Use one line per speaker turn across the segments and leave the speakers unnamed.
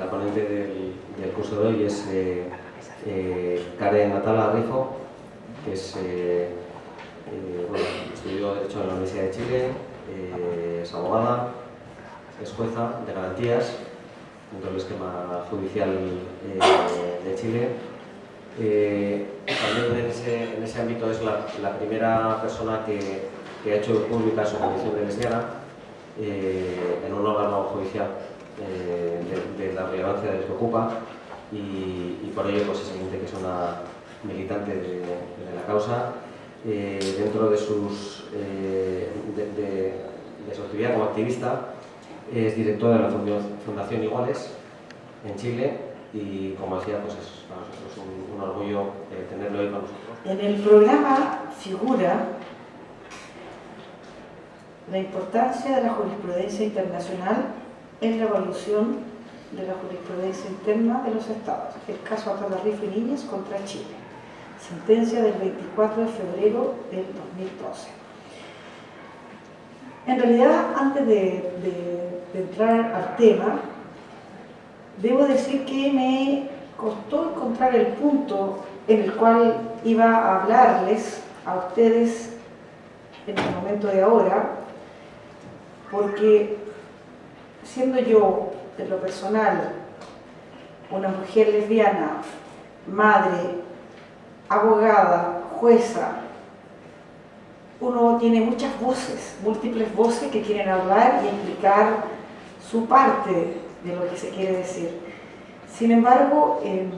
La ponente del, curso de hoy es eh, eh, Karen Natala Rifo, que es, eh, eh, estudió Derecho en la Universidad de Chile, es abogada, es jueza de garantías dentro del esquema judicial de Chile. También en ese, en ese ámbito es la, primera persona que, que, ha hecho pública su condición de lesbiana en un órgano judicial eh, de, de, la relevancia del que ocupa y, por ello pues es evidente que es una militante de, de la causa. Eh, dentro de, sus, eh, de, su actividad como activista es directora de la Fundación Iguales en Chile y como decía pues es para nosotros un, orgullo tenerlo hoy con nosotros.
En el programa figura la importancia de la jurisprudencia internacional en la evolución de la jurisprudencia interna de los estados. El caso Atala Rifo y Niñez contra Chile. Sentencia del 24 de febrero del 2012. En realidad, antes de entrar al tema, debo decir que me costó encontrar el punto en el cual iba a hablarles a ustedes en el momento de ahora, porque siendo yo, en lo personal, una mujer lesbiana, madre, abogada, jueza, uno tiene muchas voces, múltiples voces que quieren hablar y explicar su parte de lo que se quiere decir. Sin embargo, en,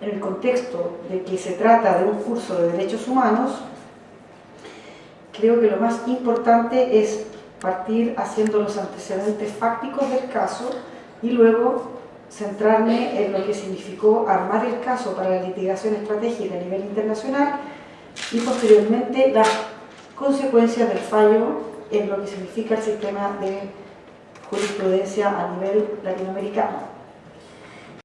en el contexto de que se trata de un curso de derechos humanos, creo que lo más importante es partir haciendo los antecedentes fácticos del caso y luego centrarme en lo que significó armar el caso para la litigación estratégica a nivel internacional y posteriormente las consecuencias del fallo en lo que significa el sistema de jurisprudencia a nivel latinoamericano.